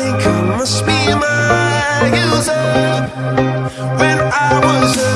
think I must be my user When I was